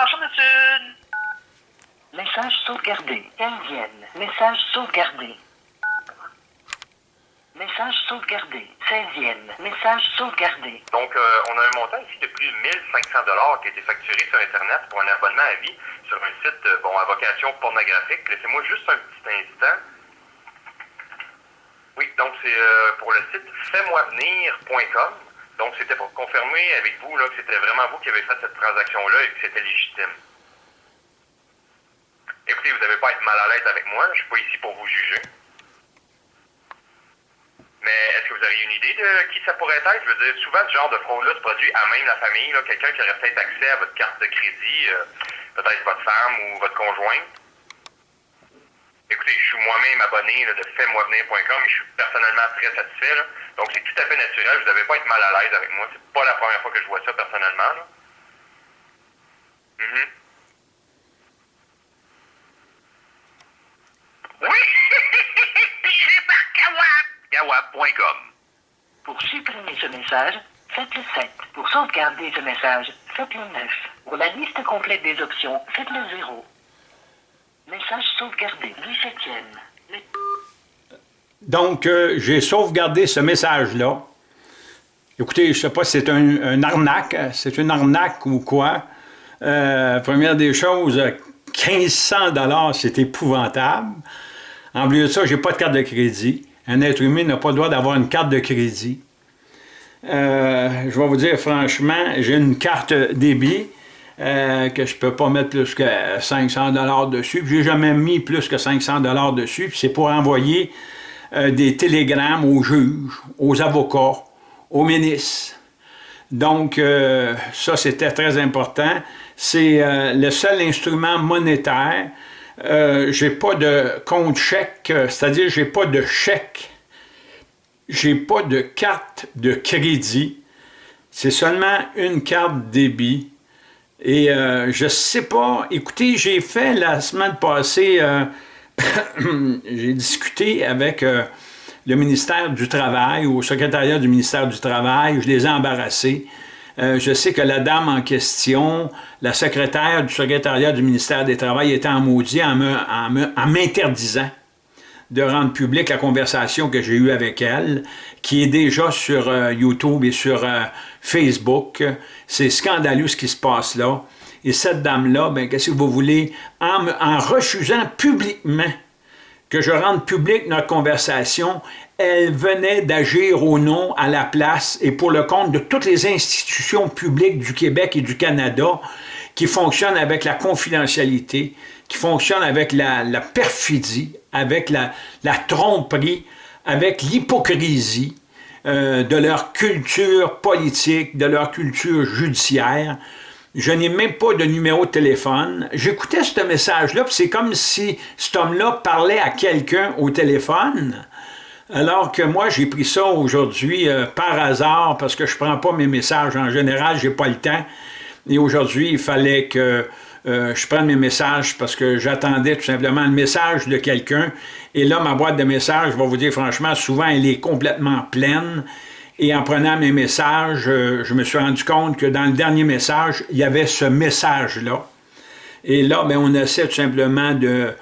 Monsieur. Message sauvegardé. 15e. Message sauvegardé. Message sauvegardé. 16e. Message sauvegardé. Donc, euh, on a un montant ici de plus de 1500 dollars qui a été facturé sur Internet pour un abonnement à vie sur un site, euh, bon, à vocation pornographique. Laissez-moi juste un petit instant. Oui, donc c'est euh, pour le site fais-moi-venir.com. Donc, c'était pour confirmer avec vous là, que c'était vraiment vous qui avez fait cette transaction-là et que c'était légitime. Écoutez, vous n'avez pas à être mal à l'aise avec moi. Je suis pas ici pour vous juger. Mais est-ce que vous auriez une idée de qui ça pourrait être? Je veux dire, souvent, ce genre de fraude-là se produit à même la famille. Quelqu'un qui aurait peut-être accès à votre carte de crédit, euh, peut-être votre femme ou votre conjoint. Écoutez, je suis moi-même abonné de fais-moi-venir.com et je suis personnellement très satisfait. Donc, c'est tout à fait naturel. Vous n'avez pas être mal à l'aise avec moi. C'est pas la première fois que je vois ça personnellement. là. Mhm. Oui! Par Kawab! Kawab.com. Pour supprimer ce message, faites le 7. Pour sauvegarder ce message, faites le 9. Pour la liste complète des options, faites le 0. Message sauvegardé. 17e. Le- Donc, euh, j'ai sauvegardé ce message-là. Écoutez, je ne sais pas si c'est un, arnaque, euh, c'est une arnaque ou quoi. Euh, première des choses, euh, 1500 dollars, c'est épouvantable. En plus de ça, j'ai pas de carte de crédit. Un être humain n'a pas le droit d'avoir une carte de crédit. Euh, je vais vous dire franchement, j'ai une carte débit euh, que je peux pas mettre plus que 500 dollars dessus. J'ai jamais mis plus que 500 dollars dessus. C'est pour envoyer euh, des télégrammes aux juges, aux avocats, aux ministres. Donc, euh, ça, c'était très important. C'est le seul instrument monétaire. J'ai pas de compte chèque, c'est-à-dire j'ai pas de chèque. J'ai pas de carte de crédit. C'est seulement une carte débit. Et euh, je sais pas, écoutez, j'ai fait la semaine passée, euh, j'ai discuté avec euh, le ministère du Travail, au secrétariat du ministère du Travail, je les ai embarrassés. Euh, je sais que la dame en question, la secrétaire du secrétariat du ministère des Travail, était en maudit en m'interdisant de rendre publique la conversation que j'ai eue avec elle, qui est déjà sur euh, YouTube et sur euh, Facebook. C'est scandaleux ce qui se passe là. Et cette dame-là, ben, qu'est-ce que vous voulez, en, refusant publiquement que je rende publique notre conversation, elle venait d'agir au nom, à la place et pour le compte de toutes les institutions publiques du Québec et du Canada qui fonctionnent avec la confidentialité, qui fonctionnent avec la, perfidie, avec la, tromperie, avec l'hypocrisie euh, de leur culture politique, de leur culture judiciaire. Je n'ai même pas de numéro de téléphone. J'écoutais ce message-là, puis c'est comme si cet homme-là parlait à quelqu'un au téléphone, alors que moi, j'ai pris ça aujourd'hui euh, par hasard, parce que je prends pas mes messages en général, j'ai pas le temps. Et aujourd'hui, il fallait que euh, je prenne mes messages parce que j'attendais tout simplement le message de quelqu'un. Et là, ma boîte de messages, je vais vous dire franchement, souvent, elle est complètement pleine. Et en prenant mes messages, euh, je me suis rendu compte que dans le dernier message, il y avait ce message-là. Et là, ben, on essaie tout simplement de,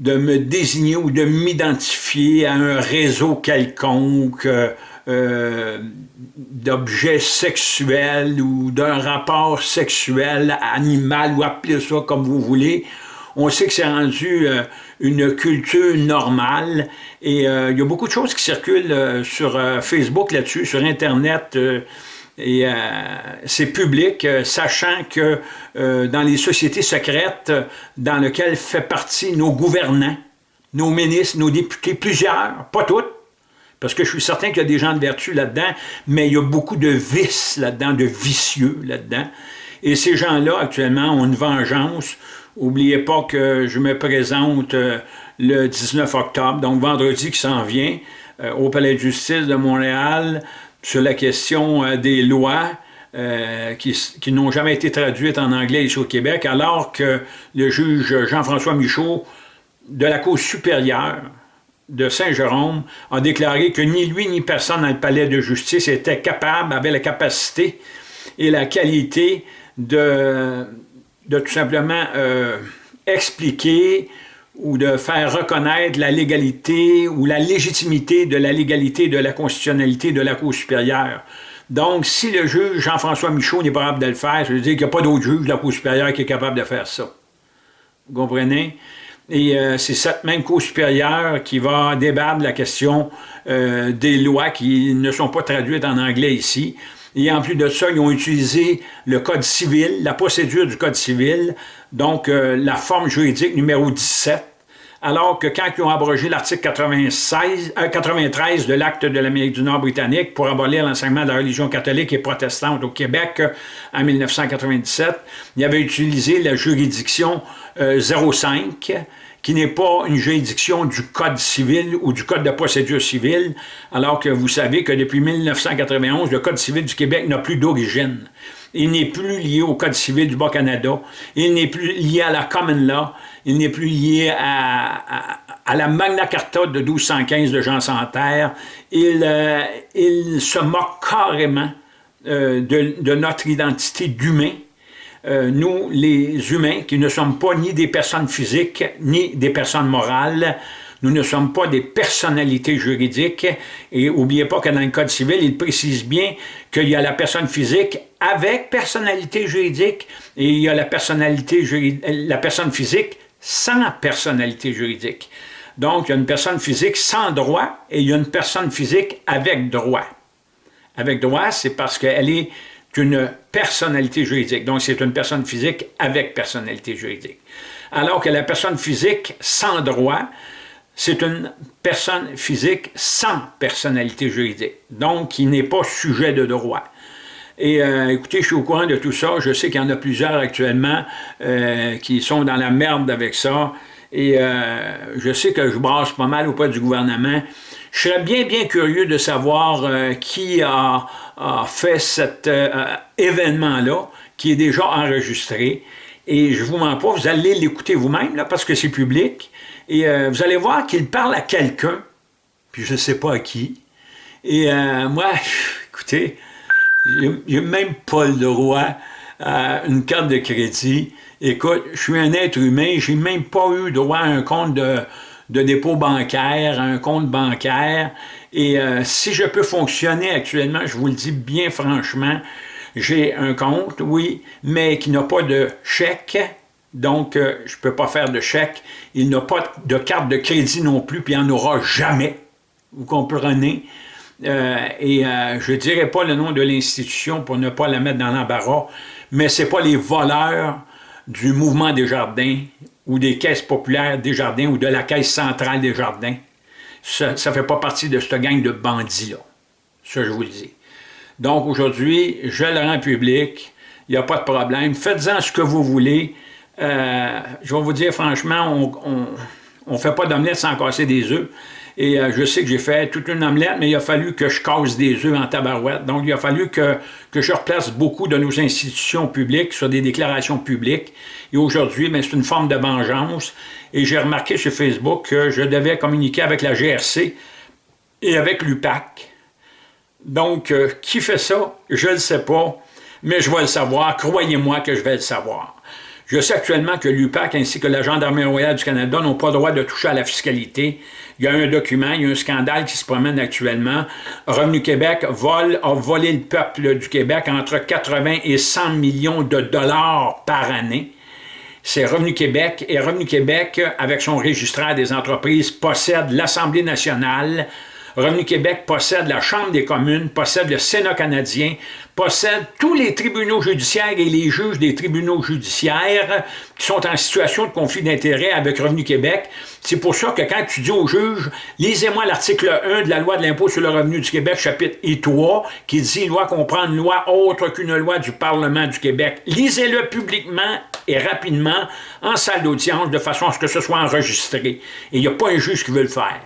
me désigner ou de m'identifier à un réseau quelconque euh, euh, d'objets sexuels ou d'un rapport sexuel animal ou appelez ça comme vous voulez. On sait que c'est rendu euh, une culture normale et euh, il y a beaucoup de choses qui circulent sur Facebook là-dessus, sur Internet. et c'est public, sachant que dans les sociétés secrètes dans lesquelles fait partie nos gouvernants, nos ministres, nos députés, plusieurs, pas toutes, parce que je suis certain qu'il y a des gens de vertu là-dedans, mais il y a beaucoup de vices là-dedans, de vicieux là-dedans. Et ces gens-là, actuellement, ont une vengeance. N'oubliez pas que je me présente euh, le 19 octobre, donc vendredi qui s'en vient, euh, au Palais de justice de Montréal, sur la question euh, des lois qui, qui n'ont jamais été traduites en anglais ici au Québec, alors que le juge Jean-François Michaud, de la Cour supérieure de Saint-Jérôme, a déclaré que ni lui ni personne dans le palais de justice était capable, avait la capacité et la qualité de tout simplement euh, expliquer ou de faire reconnaître la légalité ou la légitimité de la légalité de la constitutionnalité de la Cour supérieure. Donc, si le juge Jean-François Michaud n'est pas capable de le faire, ça veut dire qu'il n'y a pas d'autre juge de la Cour supérieure qui est capable de faire ça. Vous comprenez? Et euh, c'est cette même Cour supérieure qui va débattre la question euh, des lois qui ne sont pas traduites en anglais ici. Et en plus de ça, ils ont utilisé le Code civil, la procédure du Code civil, donc euh, la forme juridique numéro 17, alors que quand ils ont abrogé l'article 93 euh, de l'acte de l'Amérique du Nord britannique pour abolir l'enseignement de la religion catholique et protestante au Québec euh, en 1997, ils avaient utilisé la juridiction 05, qui n'est pas une juridiction du Code civil ou du Code de procédure civile, alors que vous savez que depuis 1991, le Code civil du Québec n'a plus d'origine. Il n'est plus lié au Code civil du Bas-Canada, il n'est plus lié à la Common Law, il n'est plus lié à, la Magna Carta de 1215 de Jean Santerre. Il, euh, il se moque carrément euh, de, notre identité d'humain, euh, nous, les humains, qui ne sommes pas ni des personnes physiques, ni des personnes morales, nous ne sommes pas des personnalités juridiques. Et n'oubliez pas que dans le Code civil, il précise bien qu'il y a la personne physique avec personnalité juridique et il y a la, personnalité la personne physique sans personnalité juridique. Donc, il y a une personne physique sans droit et il y a une personne physique avec droit. Avec droit, c'est parce qu'elle est une personnalité juridique. Donc, c'est une personne physique avec personnalité juridique. Alors que la personne physique sans droit, c'est une personne physique sans personnalité juridique, donc qui n'est pas sujet de droit. Et euh, écoutez, je suis au courant de tout ça. Je sais qu'il y en a plusieurs actuellement euh, qui sont dans la merde avec ça. Et euh, je sais que je brasse pas mal auprès du gouvernement. Je serais bien, bien curieux de savoir qui a, a, fait cet événement-là, qui est déjà enregistré. Et je vous mens pas, vous allez l'écouter vous-même, parce que c'est public. Et euh, vous allez voir qu'il parle à quelqu'un, puis je ne sais pas à qui. Et euh, moi, écoutez, j'ai même pas le droit à une carte de crédit. Écoute, je suis un être humain, j'ai même pas eu droit à un compte de, dépôt bancaire, un compte bancaire. Et euh, si je peux fonctionner actuellement, je vous le dis bien franchement, j'ai un compte, oui, mais qui n'a pas de chèque, donc euh, je ne peux pas faire de chèque. Il n'a pas de carte de crédit non plus, puis il n'y en aura jamais. Vous comprenez? Euh, et euh, je ne dirai pas le nom de l'institution pour ne pas la mettre dans l'embarras, mais ce n'est pas les voleurs du mouvement des jardins ou des caisses populaires des jardins ou de la caisse centrale des jardins. Ça ne fait pas partie de cette gang de bandits-là. Ça, je vous le dis. Donc aujourd'hui, je le rends public, il n'y a pas de problème. Faites-en ce que vous voulez. Euh, je vais vous dire franchement, on ne fait pas d'omelette sans casser des œufs. Et euh, je sais que j'ai fait toute une omelette, mais il a fallu que je casse des œufs en tabarouette. Donc, il a fallu que, je replace beaucoup de nos institutions publiques sur des déclarations publiques. Et aujourd'hui, c'est une forme de vengeance. Et j'ai remarqué sur Facebook que je devais communiquer avec la GRC et avec l'UPAC. Donc, euh, qui fait ça? Je ne le sais pas, mais je vais le savoir. Croyez-moi que je vais le savoir. Je sais actuellement que l'UPAC ainsi que la Gendarmerie royale du Canada n'ont pas le droit de toucher à la fiscalité. Il y a un document, il y a un scandale qui se promène actuellement. Revenu Québec vole, a volé le peuple du Québec entre 80 et 100 millions de dollars par année. C'est Revenu Québec et Revenu Québec, avec son registraire des entreprises, possède l'Assemblée nationale, Revenu Québec possède la Chambre des communes, possède le Sénat canadien, possède tous les tribunaux judiciaires et les juges des tribunaux judiciaires qui sont en situation de conflit d'intérêts avec Revenu Québec. C'est pour ça que quand tu dis aux juges, lisez-moi l'article 1 de la loi de l'impôt sur le revenu du Québec, chapitre I3, qui dit « Loi comprend une loi autre qu'une loi du Parlement du Québec ». Lisez-le publiquement et rapidement en salle d'audience de façon à ce que ce soit enregistré. Et il n'y a pas un juge qui veut le faire.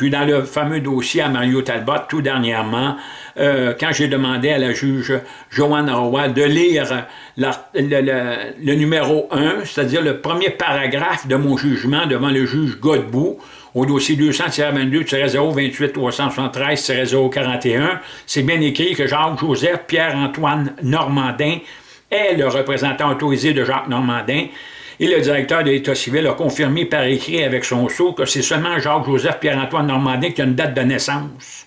Puis dans le fameux dossier à Mario Talbot, tout dernièrement, euh, quand j'ai demandé à la juge Joanne Roy de lire le, numéro 1, c'est-à-dire le premier paragraphe de mon jugement devant le juge Godbout, au dossier 200-22-028-373-041, c'est bien écrit que Jacques-Joseph Pierre-Antoine Normandin est le représentant autorisé de Jacques Normandin, et le directeur de l'État civil a confirmé par écrit avec son sceau que c'est seulement Jacques-Joseph Pierre-Antoine Normandin qui a une date de naissance.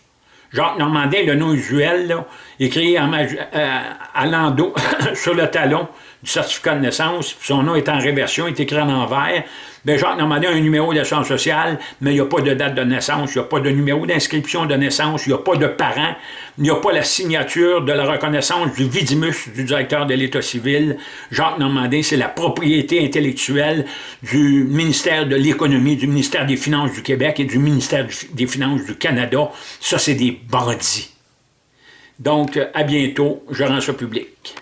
Jacques Normandin, le nom usuel, écrit euh, à l'endos sur le talon du certificat de naissance, son nom est en réversion, est écrit en envers. Bien, Jacques Normandin a un numéro d'assurance sociale, mais il n'y a pas de date de naissance, il n'y a pas de numéro d'inscription de naissance, il n'y a pas de parent, il n'y a pas la signature de la reconnaissance du vidimus du directeur de l'État civil. Jacques Normandin, c'est la propriété intellectuelle du ministère de l'Économie, du ministère des Finances du Québec et du ministère des Finances du Canada. Ça, c'est des bandits. Donc, à bientôt, je rends ça public.